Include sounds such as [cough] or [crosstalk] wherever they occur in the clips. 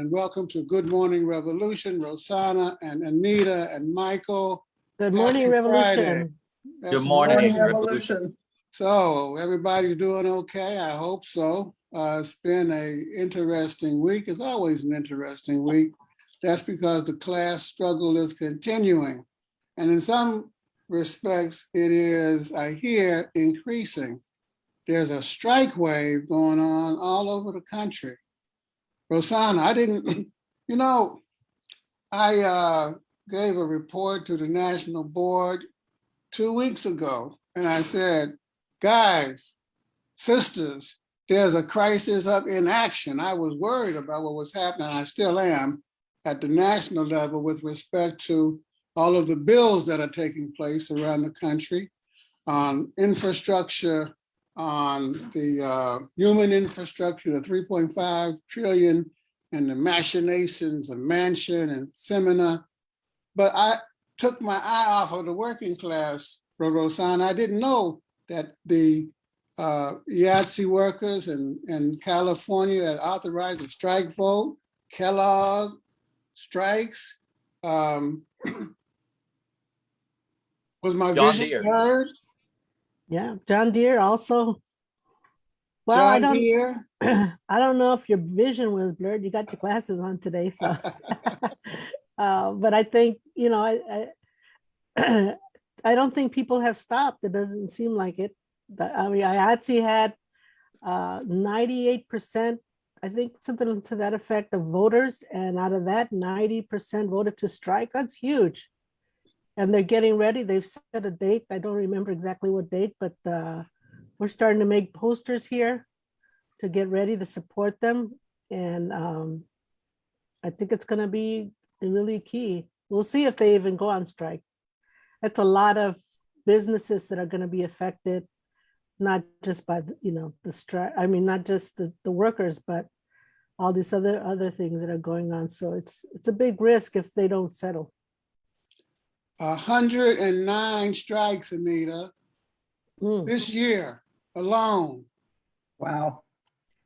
and welcome to Good Morning Revolution, Rosanna and Anita and Michael. Good morning, Happy Revolution. Good morning, right. Revolution. So everybody's doing okay, I hope so. Uh, it's been a interesting week. It's always an interesting week. That's because the class struggle is continuing. And in some respects, it is, I hear, increasing. There's a strike wave going on all over the country. Rosanna, I didn't, [laughs] you know, I uh, gave a report to the national board two weeks ago, and I said, guys, sisters, there's a crisis of inaction. I was worried about what was happening. I still am at the national level with respect to all of the bills that are taking place around the country on infrastructure, on the uh, human infrastructure, the 3.5 trillion and the machinations of Manchin and Sinema. But I took my eye off of the working class, Rosanna. I didn't know that the uh, IATSE workers in, in California that authorized a strike vote, Kellogg strikes. Um, [clears throat] was my John vision Deere. Yeah, John Deere also. Well, I John don't, Deere? [clears throat] I don't know if your vision was blurred. You got your glasses on today, so. [laughs] [laughs] Uh, but I think, you know, I, I, [clears throat] I don't think people have stopped. It doesn't seem like it. The- I mean, IATSE had uh, ninety-eight percent, I think something to that effect of voters, and out of that, ninety percent voted to strike. That's huge. And they're getting ready. They've set a date. I don't remember exactly what date, but uh, we're starting to make posters here to get ready to support them. And um, I think it's gonna be really key. We'll see if they even go on strike. That's a lot of businesses that are gonna be affected, not just by, you know, the strike, I mean, not just the, the workers, but all these other, other things that are going on. So it's, it's a big risk if they don't settle. A hundred and nine strikes, Anita, Mm. this year alone. Wow.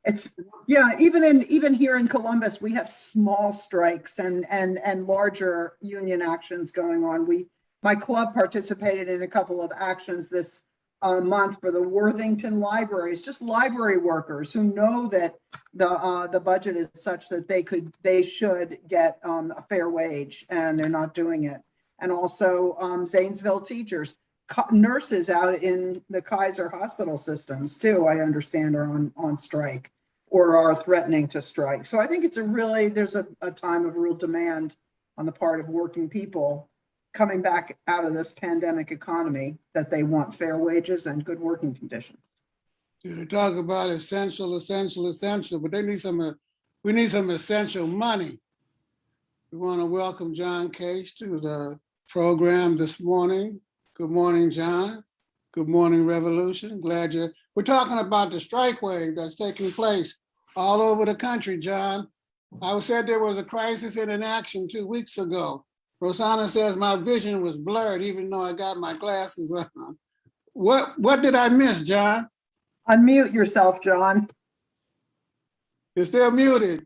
It's, yeah, even in, even here in Columbus, we have small strikes and, and, and larger union actions going on. We, my club participated in a couple of actions this uh, month for the Worthington libraries, just library workers who know that the, uh, the budget is such that they could, they should get um, a fair wage and they're not doing it. And also um, Zanesville teachers co- nurses out in the Kaiser hospital systems too, I understand are on, on strike or are threatening to strike. So I think it's a really, there's a, a time of real demand on the part of working people coming back out of this pandemic economy that they want fair wages and good working conditions. Yeah, They talk about essential, essential, essential, but they need some, uh, we need some essential money. We want to welcome John Case to the program this morning. Good morning, John. Good morning, Revolution. Glad you're, we're talking about the strike wave that's taking place all over the country, John. I said there was a crisis in an action two weeks ago. Rosanna says my vision was blurred even though I got my glasses on. What, what did I miss, John? Unmute yourself, John. You're still muted.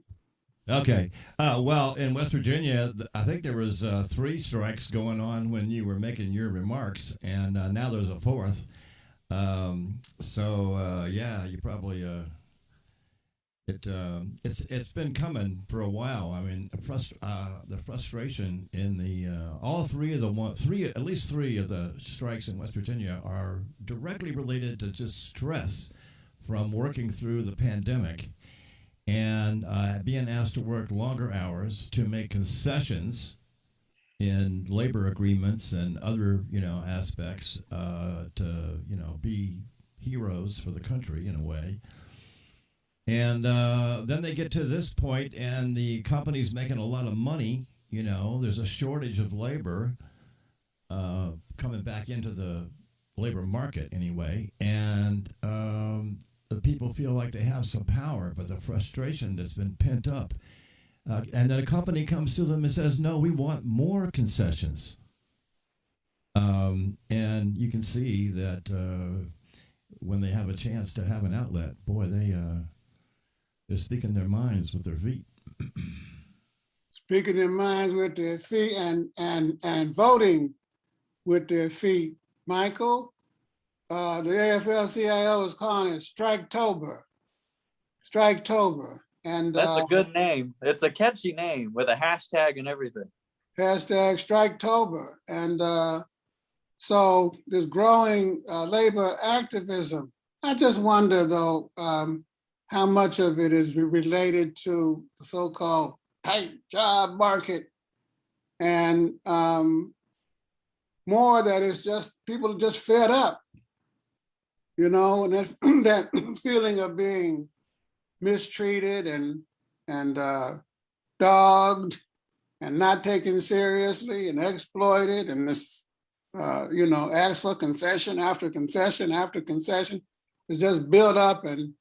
Okay. Uh, well, in West Virginia, I think there was uh, three strikes going on when you were making your remarks, and uh, now there's a fourth. Um, so uh, yeah, you probably uh, it um, it's it's been coming for a while. I mean, the, frust- uh, the frustration in the all three of the one three at least three of the strikes in West Virginia are directly related to just stress from working through the pandemic and uh, being asked to work longer hours to make concessions in labor agreements and other you know aspects uh, to you know be heroes for the country in a way. And uh, then they get to this point and the company's making a lot of money you know. There's a shortage of labor uh, coming back into the labor market anyway. And um, the people feel like they have some power, but the frustration that's been pent up. Uh, and then a company comes to them and says, no, we want more concessions. Um, and you can see that uh, when they have a chance to have an outlet, boy, they, uh, they're speaking their minds with their feet. speaking their minds with their feet and, and, and voting with their feet. Michael, uh, the AFL-CIO is calling it Striketober. Striketober, and That's uh, a good name. It's a catchy name with a hashtag and everything. hashtag Striketober. And uh, so this growing uh, labor activism, I just wonder though, um, how much of it is related to the so-called tight job market and um, more that it's just, people are just fed up. You know, and that, [clears throat] that [clears throat] feeling of being mistreated and, and uh, dogged and not taken seriously and exploited and this, uh, you know, ask for concession after concession after concession. is just built up and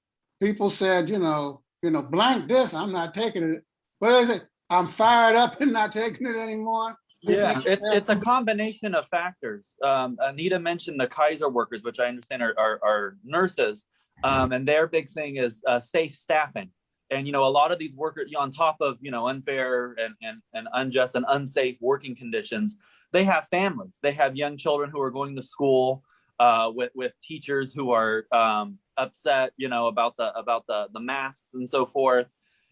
people said, you know, you know, blank this, I'm not taking it. What is it? I'm fired up and not [laughs] taking it anymore. Yeah, it's it's a combination of factors. Um, Anita mentioned the Kaiser workers, which I understand are are, are nurses, um, and their big thing is uh, safe staffing. And you know, a lot of these workers, you know, on top of you know unfair and and and unjust and unsafe working conditions, they have families. They have young children who are going to school uh, with with teachers who are um, upset, you know, about the about the the masks and so forth.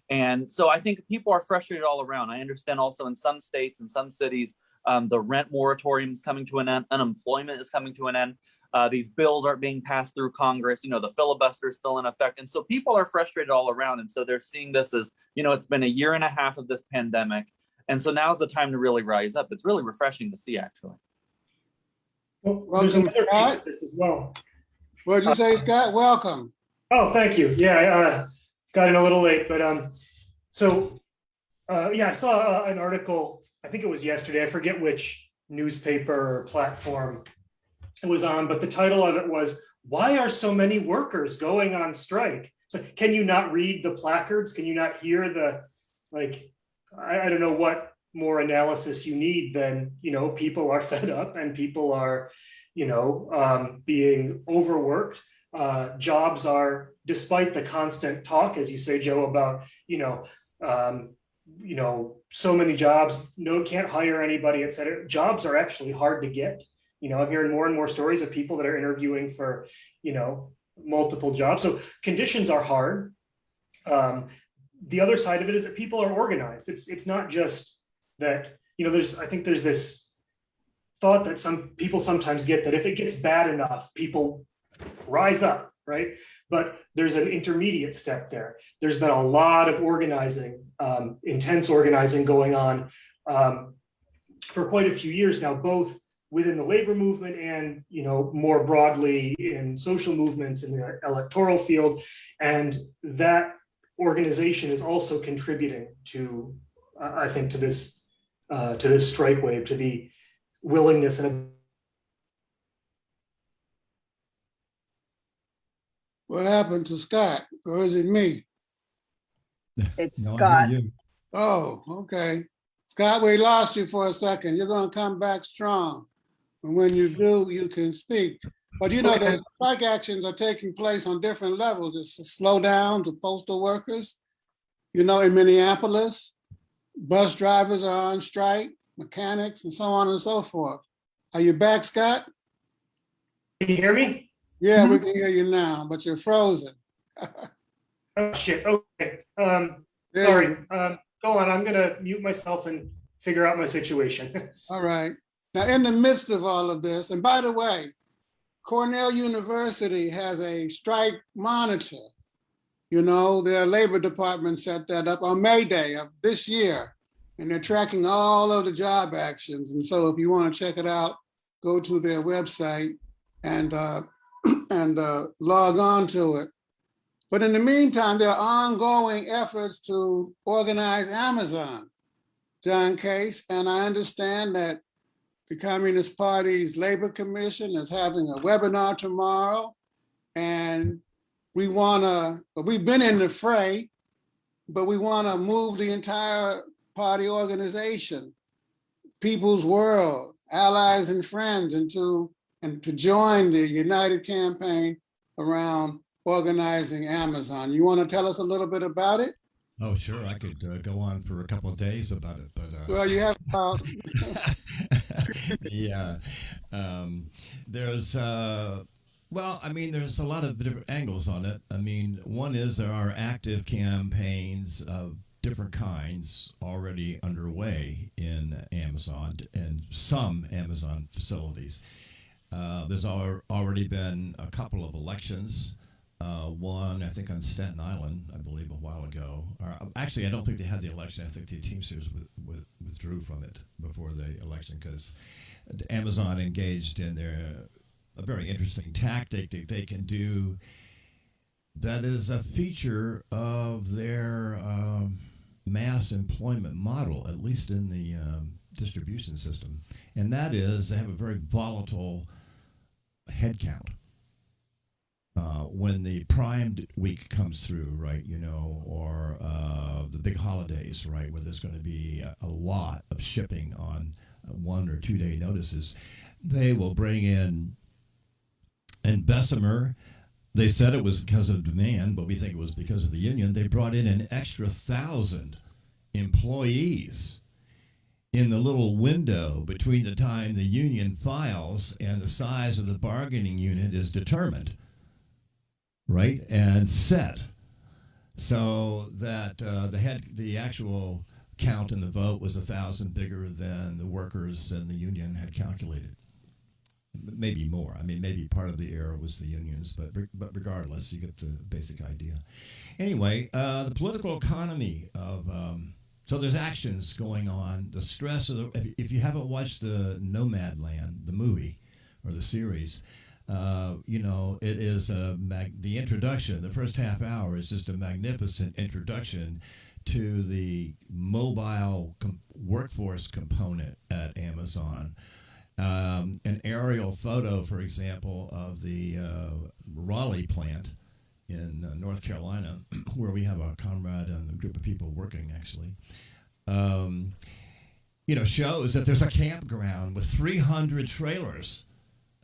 And so I think people are frustrated all around. I understand also in some states and some cities, um, the rent moratorium is coming to an end, unemployment is coming to an end. Uh, these bills aren't being passed through Congress. You know, the filibuster is still in effect. And so people are frustrated all around. And so they're seeing this as, you know, it's been a year and a half of this pandemic. And so now's the time to really rise up. It's really refreshing to see, actually. Well, there's Welcome, another piece of this as well. What'd you say, Scott? Welcome. Oh, thank you. Yeah, uh, got in a little late, but um, so uh, yeah, I saw uh, an article. I think it was yesterday. I forget which newspaper or platform it was on, but the title of it was "Why are so many workers going on strike?" So, can you not read the placards? Can you not hear the like? I, I don't know what more analysis you need than you know people are fed up and people are you know um, being overworked uh, jobs are, despite the constant talk, as you say, Joe, about, you know, um, you know, so many jobs, no, can't hire anybody, et cetera. Jobs are actually hard to get. You know, I'm hearing more and more stories of people that are interviewing for, you know, multiple jobs. So conditions are hard. Um, the other side of it is that people are organized. It's it's not just that, you know, there's I think there's this thought that some people sometimes get that if it gets bad enough, people rise up, right? But there's an intermediate step there. There's been a lot of organizing, um, intense organizing going on um, for quite a few years now, both within the labor movement and you know more broadly in social movements in the electoral field, and that organization is also contributing to, uh, I think, to this uh, to this strike wave, to the willingness and What happened to Scott? Or is it me? [laughs] It's No, I hear Scott. you. Oh, okay. Scott, we lost you for a second. You're gonna come back strong. And when you do, you can speak. But you know, the strike actions are taking place on different levels. It's a slowdown to postal workers. You know, in Minneapolis, bus drivers are on strike, mechanics and so on and so forth. Are you back, Scott? Can you hear me? Yeah, we can hear you now, but you're frozen. [laughs] Oh, shit. Okay. Um, There sorry. Um, go on. I'm gonna mute myself and figure out my situation. [laughs] All right. Now, in the midst of all of this, and by the way, Cornell University has a strike monitor. You know, their labor department set that up on May Day of this year. And they're tracking all of the job actions. And so if you want to check it out, go to their website and, uh, and uh, log on to it. But in the meantime, there are ongoing efforts to organize Amazon, John Case, and I understand that the Communist Party's Labor Commission is having a webinar tomorrow. And we wanna, we've been in the fray, but we wanna move the entire party organization, People's World, Allies and Friends into, and to join the United Campaign around organizing Amazon. You wanna tell us a little bit about it? Oh, sure. I could uh, go on for a couple of days about it, but uh, Well, you have, uh, [laughs] yeah. Um, there's, uh, well, I mean, there's a lot of different angles on it. I mean, one is there are active campaigns of different kinds already underway in Amazon and some Amazon facilities. Uh, there's al- already been a couple of elections. Uh, one, I think, on Staten Island, I believe, a while ago. Or, uh, actually, I don't think they had the election. I think the Teamsters with, with, withdrew from it before the election because Amazon engaged in their a very interesting tactic that they can do. That is a feature of their um, mass employment model, at least in the um, distribution system, and that is they have a very volatile headcount uh, when the prime d- week comes through, right, you know, or uh, the big holidays, right, where there's going to be a, a lot of shipping on one or two day notices, they will bring in. And Bessemer, they said it was because of demand, but we think it was because of the union. They brought in an extra thousand employees in the little window between the time the union files and the size of the bargaining unit is determined right and set. So that uh, the head the actual count in the vote was a thousand bigger than the workers and the union had calculated. Maybe more. I mean maybe part of the error was the unions but but regardless you get the basic idea. Anyway uh, the political economy of um, so there's actions going on the stress of the if, you haven't watched the nomadland the movie or the series uh, you know, it is a mag- the introduction. The first half hour is just a magnificent introduction to the mobile com- workforce component at Amazon. Um, an aerial photo, for example, of the uh, Raleigh plant in uh, North Carolina, [clears throat] where we have a comrade and a group of people working actually. Um, you know, shows that there's a campground with 300 trailers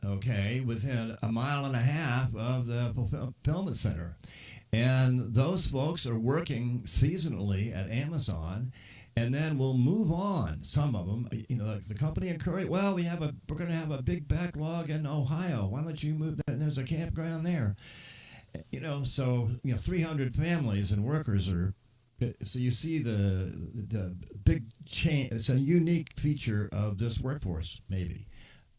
okay, within a mile and a half of the fulfillment center. And those folks are working seasonally at Amazon and then we'll move on. Some of them, you know, the company encourage. Well, we have a, we're going to have a big backlog in Ohio. Why don't you move? And there's a campground there. You know, so you know, 300 families and workers are. So you see the the big change. It's a unique feature of this workforce, maybe.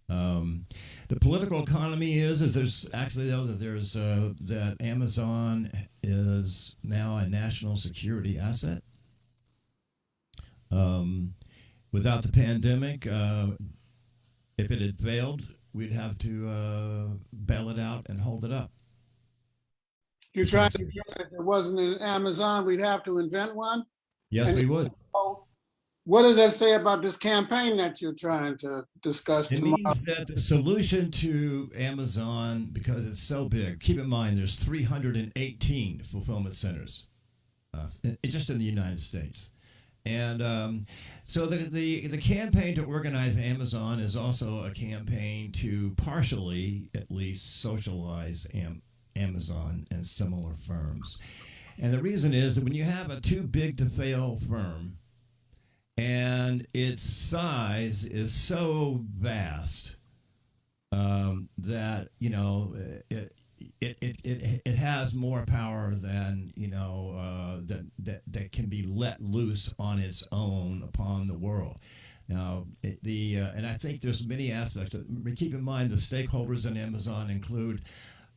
Um, the political economy is is there's actually though that there's uh, that Amazon is now a national security asset. Um, without the pandemic, uh, if it had failed, we'd have to uh, bail it out and hold it up. You're trying to, if it wasn't in Amazon, we'd have to invent one. Yes, And- we would. What does that say about this campaign that you're trying to discuss It tomorrow? means that the solution to Amazon, because it's so big, keep in mind there's 318 fulfillment centers, uh, just in the United States. And um, so the, the the campaign to organize Amazon is also a campaign to partially, at least, socialize Am- Amazon and similar firms. And the reason is that when you have a too big to fail firm, and its size is so vast um, that you know it, it, it, it, it has more power than you know uh, that, that that can be let loose on its own upon the world. Now, the uh, and I think there's many aspects. Keep in mind the stakeholders in Amazon include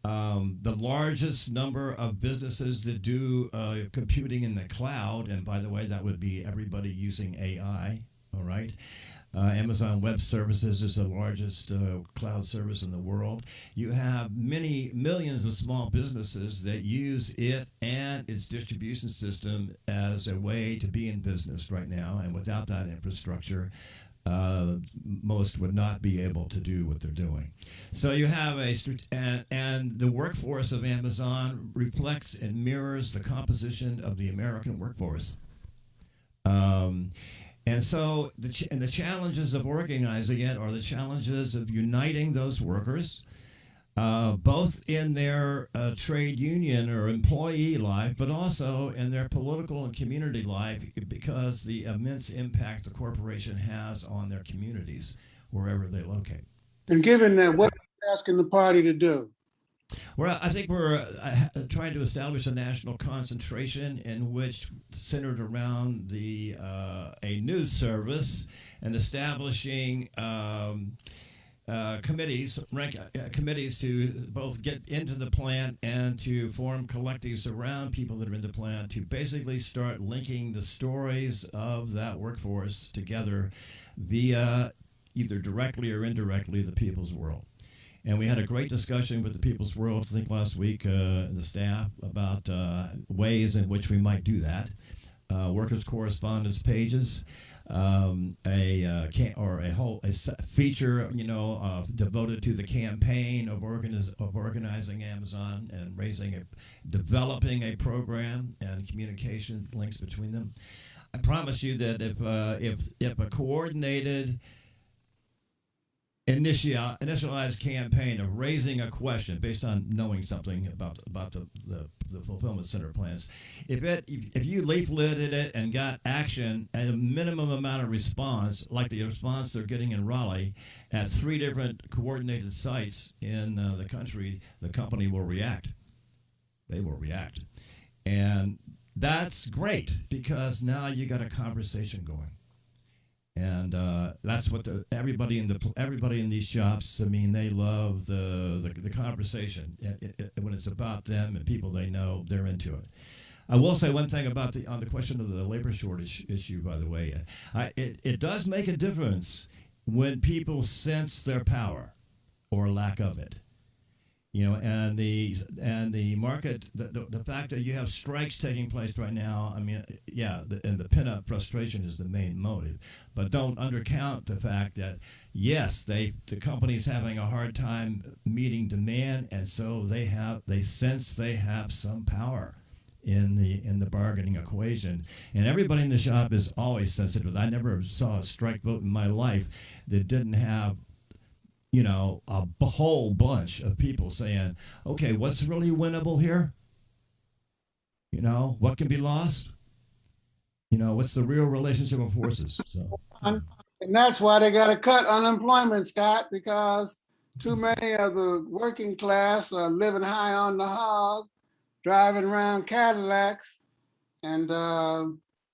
um, the largest number of businesses that do uh, computing in the cloud, and by the way, that would be everybody using AI. All right. Uh, Amazon Web Services is the largest uh, cloud service in the world. You have many millions of small businesses that use it and its distribution system as a way to be in business right now. And without that infrastructure, uh, most would not be able to do what they're doing. So you have a and, and the workforce of Amazon reflects and mirrors the composition of the American workforce. Um, and so the and the challenges of organizing it are the challenges of uniting those workers. Uh, both in their uh, trade union or employee life, but also in their political and community life because the immense impact the corporation has on their communities wherever they locate. And given that, what are you asking the party to do? Well, I think we're uh, trying to establish a national concentration in which centered around the uh, a news service and establishing um, uh, committees, rank uh, committees to both get into the plant and to form collectives around people that are in the plant to basically start linking the stories of that workforce together via either directly or indirectly the people's world. And we had a great discussion with the People's World, I think last week, uh, the staff, about uh, ways in which we might do that. Uh, workers' correspondence pages, um, a uh, can- or a whole a feature, you know, uh, devoted to the campaign of organiz- of organizing Amazon and raising a, developing a program and communication links between them. I promise you that if uh, if if a coordinated initial initialized campaign of raising a question based on knowing something about about the, the, the fulfillment center plans. If it if, if you leafleted it and got action and a minimum amount of response, like the response they're getting in Raleigh at three different coordinated sites in uh, the country, the company will react. They will react, and that's great because now you got a conversation going and uh, that's what the everybody in the everybody in these shops. I mean, they love the the, the conversation It- it- it- when it's about them and people they know. They're into it. I will say one thing about the on the question of the labor shortage issue. By the way, I, it it does make a difference when people sense their power or lack of it. You know, and the and the market, the, the, the fact that you have strikes taking place right now. I mean, yeah, the, and the pinup frustration is the main motive but don't undercount the fact that yes, they the company's having a hard time meeting demand, and so they have they sense they have some power in the in the bargaining equation. And everybody in the shop is always sensitive. I never saw a strike vote in my life that didn't have you know a whole bunch of people saying, "Okay, what's really winnable here? You know, what can be lost?" You know, what's the real relationship of forces? So, And that's why they gotta cut unemployment, Scott, because too many of the working class are living high on the hog, driving around Cadillacs and, uh,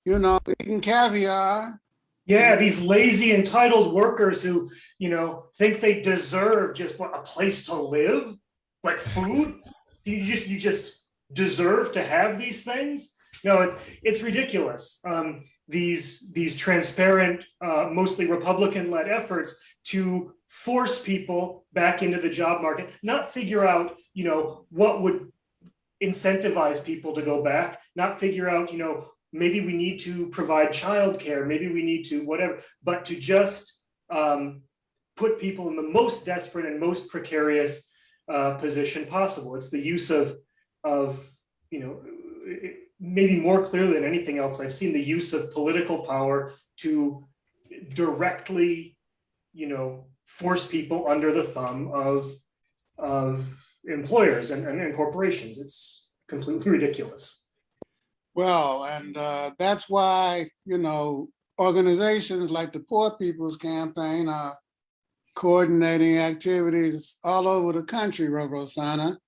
you know, eating caviar. Yeah, these lazy entitled workers who, you know, think they deserve just what a place to live, like food. You just you just deserve to have these things. No, it's it's ridiculous. Um, these these transparent, uh, mostly Republican-led efforts to force people back into the job market, not figure out, you know, what would incentivize people to go back, not figure out, you know, maybe we need to provide childcare, maybe we need to whatever, but to just um, put people in the most desperate and most precarious uh, position possible. It's the use of of you know maybe more clearly than anything else I've seen the use of political power to directly you know force people under the thumb of of employers and, and, and corporations. It's completely ridiculous. Well, and uh, that's why, you know, organizations like the Poor People's Campaign are coordinating activities all over the country, Rosanna.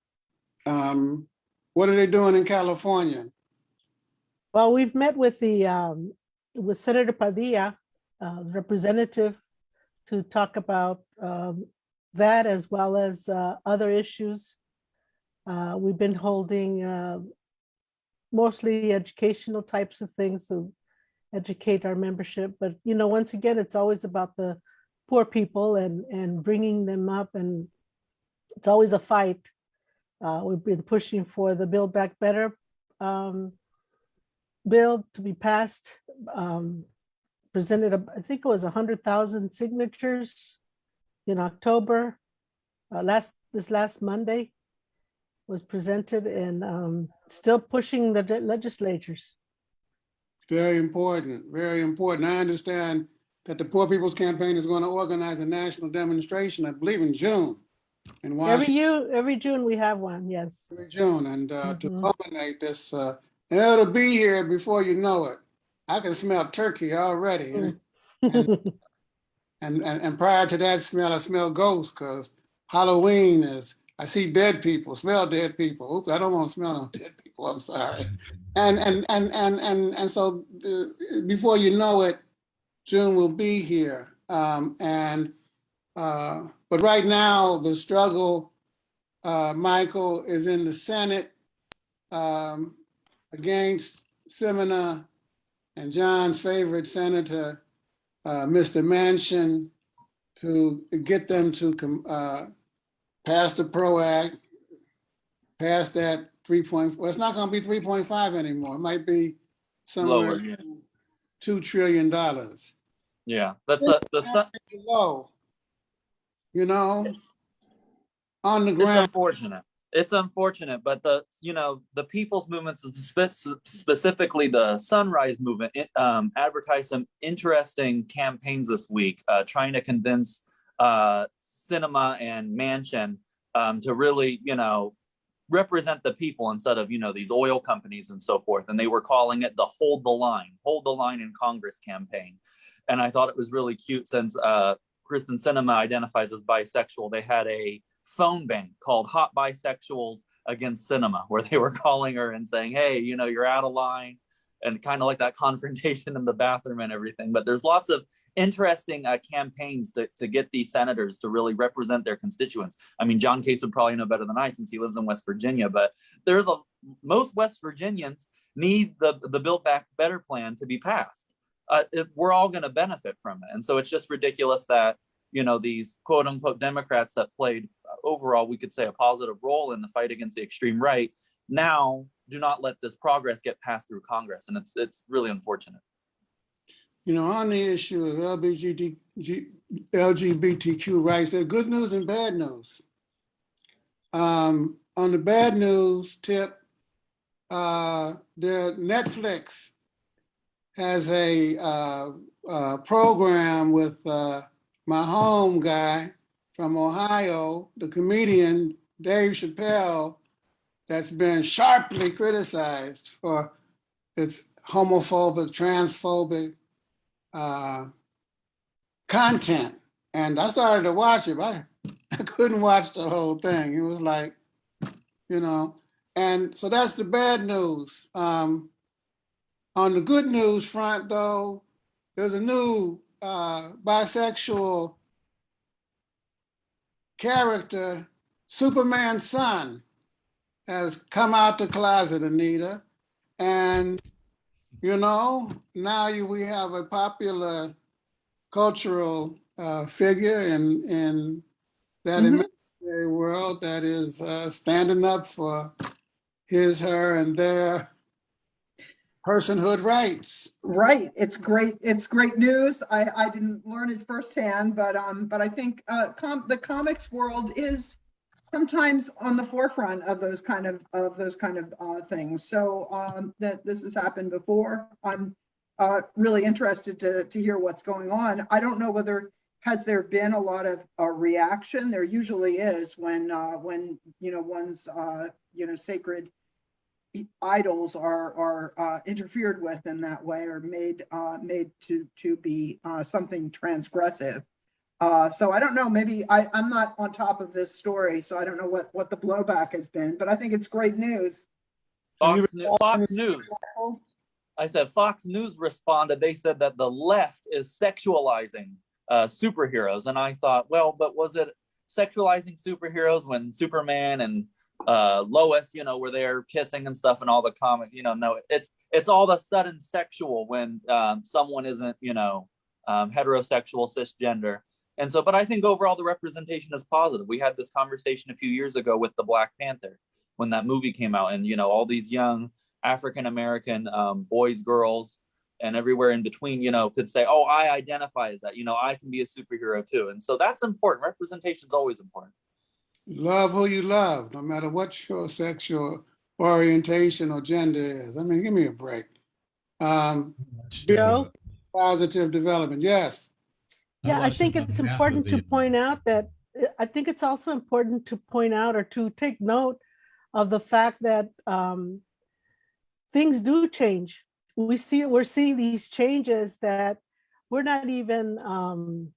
Um, what are they doing in California? Well, we've met with the, um, with Senator Padilla, uh, representative, to talk about, um, that as well as, uh, other issues. Uh, we've been holding, uh, mostly educational types of things to educate our membership, but, you know, once again, it's always about the poor people and, and bringing them up and it's always a fight. Uh, we've been pushing for the Build Back Better, um, bill to be passed, um, presented, I think it was a hundred thousand signatures in October. Uh, last, this last Monday was presented and, um, still pushing the legislatures. Very important, very important. I understand that the Poor People's Campaign is going to organize a national demonstration, I believe in June. in Every Washington you, every June we have one, yes. every June. And uh, to Mhm. culminate this, uh, it'll be here before you know it. I can smell turkey already. Mm. [laughs] And, and, and prior to that smell, I smell ghosts because Halloween is, I see dead people, smell dead people. Oops, I don't want to smell no [laughs] dead people. I'm sorry. And, and, and, and, and, and so uh, before you know it, June will be here. Um, and, uh, but right now, the struggle, uh, Michael, is in the Senate um, against Sinema and John's favorite senator, uh, Mr. Manchin, to get them to com- uh, pass the PRO Act, pass that three point, well, it's not gonna be three point five anymore. It might be somewhere Lower, yeah. two trillion dollars. Yeah, that's a, the, sun- Low. You know? On the it's ground. unfortunate. It's unfortunate, but the, you know, the people's movements, spe- specifically the Sunrise Movement, it, um, advertised some interesting campaigns this week, uh, trying to convince uh, Sinema and Manchin um, to really, you know, represent the people instead of, you know, these oil companies and so forth. And they were calling it the Hold the Line, Hold the Line in Congress campaign. And I thought it was really cute since uh, Kyrsten Sinema identifies as bisexual. They had a phone bank called Hot Bisexuals Against Sinema, where they were [laughs] calling her and saying, Hey, you know, you're out of line, and kind of like that [laughs] confrontation in the bathroom and everything. But there's lots of interesting uh, campaigns to, to get these senators to really represent their constituents. I mean, John Case would probably know better than I since he lives in West Virginia, but there's a most West Virginians need the, the Build Back Better plan to be passed. Uh, it- we're all going to benefit from it. And so it's just ridiculous that you know these quote unquote democrats that played uh, overall we could say a positive role in the fight against the extreme right now do not let this progress get passed through congress and it's it's really unfortunate You know, on the issue of LGBT, LGBTQ rights, there are good news and bad news. Um, on the bad news tip, uh, the Netflix has a, uh, uh, program with, uh, my home guy from Ohio, the comedian Dave Chappelle, that's been sharply criticized for its homophobic, transphobic, uh, content. And I started to watch it, but I, [laughs] I couldn't watch the whole thing. It was like, you know, and so that's the bad news. Um, on the good news front, though, there's a new uh, bisexual character, Superman's son, has come out the closet, Anita. And you know, now you, we have a popular cultural uh, figure in in that Mhm. imaginary world that is uh, standing up for his, her, and their personhood rights. Right, it's great, it's great news. I, I didn't learn it firsthand, but, um, but I think, uh, com, the comics world is sometimes on the forefront of those kind of, of those kind of, uh, things. So, um, that this has happened before. I'm, uh, really interested to, to hear what's going on. I don't know whether, has there been a lot of, uh, reaction? There usually is when, uh, when, you know, one's, uh, you know, sacred idols are are uh, interfered with in that way or made uh, made to to be uh, something transgressive. Uh, so I don't know. Maybe I I'm not on top of this story, so I don't know what what the blowback has been. But I think it's great news. Have you fox, News, fox news i said fox news responded they said that the left is sexualizing uh, superheroes and i thought well but was it sexualizing superheroes when superman and uh lois you know were there kissing and stuff and all the comic you know no it's it's all of a sudden sexual when um, someone isn't you know um, heterosexual cisgender and so but i think overall the representation is positive we had this conversation a few years ago with the black panther when that movie came out and you know all these young african american um, boys girls and everywhere in between you know could say oh i identify as that you know i can be a superhero too and so that's important representation is always important Love who you love, no matter what your sexual orientation or gender is. I mean, give me a break. Um, Joe? positive development, yes. Yeah, I think it's important to point out that I think it's also important to point out or to take note of the fact that um, things do change. We see, we're seeing these changes that we're not even um,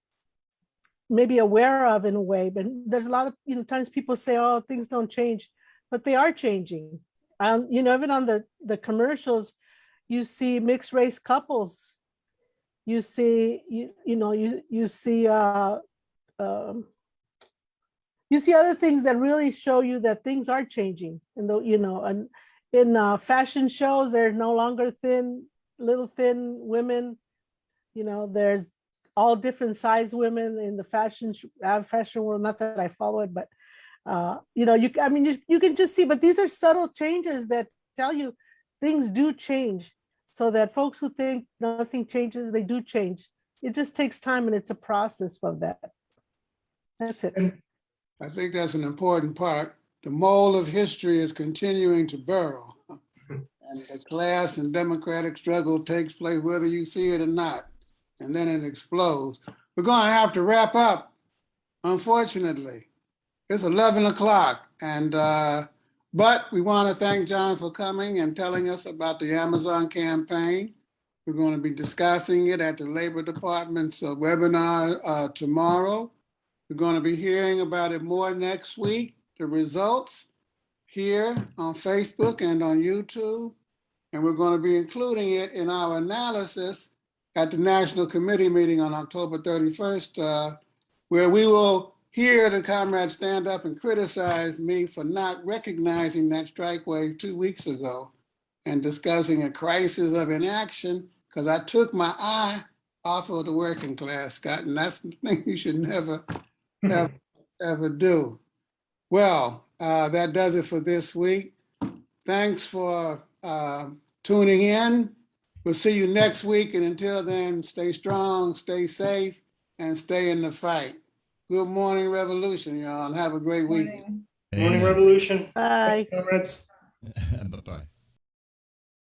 maybe aware of in a way, but there's a lot of, you know, times people say, oh, things don't change, but they are changing. Um, you know, even on the, the commercials, you see mixed race couples. You see, you, you know, you, you see, uh, um, you see other things that really show you that things are changing and though, you know, and in uh, fashion shows, there's no longer thin, little thin women. You know, there's all different size women in the fashion, uh, fashion world, not that I follow it, but uh, you know, you, I mean, you, you can just see, but these are subtle changes that tell you things do change so that folks who think nothing changes, they do change. It just takes time and it's a process of that. That's it. I think that's an important part. The mole of history is continuing to burrow. [laughs] And the class and democratic struggle takes place whether you see it or not. And then it explodes. We're gonna have to wrap up, unfortunately. It's 11 o'clock and, uh, but we want to thank John for coming and telling us about the Amazon campaign. We're going to be discussing it at the Labor Department's uh, webinar uh, tomorrow. We're going to be hearing about it more next week, the results here on Facebook and on YouTube. And we're going to be including it in our analysis at the National Committee meeting on October 31st, uh, where we will hear the comrades stand up and criticize me for not recognizing that strike wave two weeks ago and discussing a crisis of inaction because I took my eye off of the working class, Scott, and that's the [laughs] thing you should never, ever, ever do. Well, uh, that does it for this week. Thanks for uh, tuning in. We'll see you next week, and until then, stay strong, stay safe, and stay in the fight. Good morning, Revolution, y'all, and have a great week. Morning. Morning Amen. Revolution. Bye. Comrades. [laughs] Bye-bye.